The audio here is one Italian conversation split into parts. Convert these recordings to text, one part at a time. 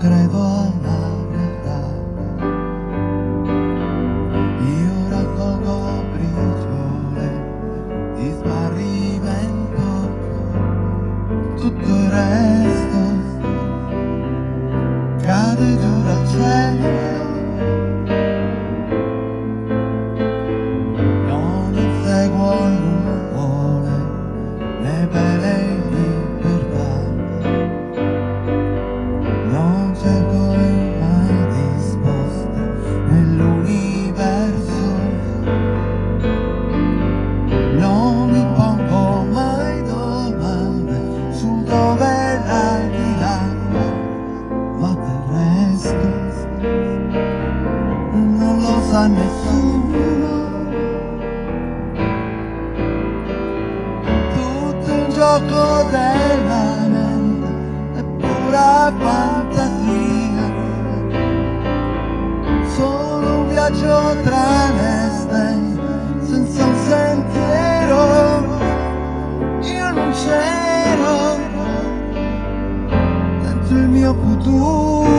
but I've always gioco della mente è pura fantasia. Solo un viaggio tra le stelle senza un sentiero io non c'ero. Dentro il mio futuro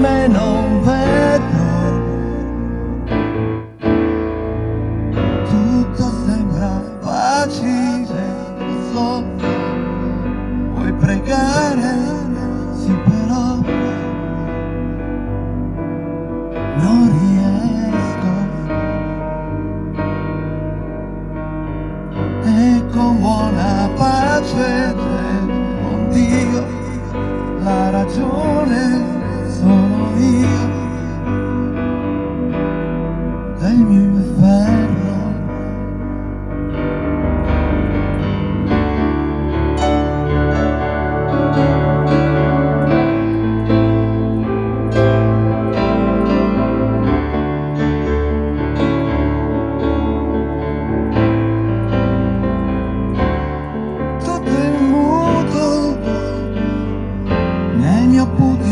me non vedo. Tutto sembra facile solo vuoi pregare? 不。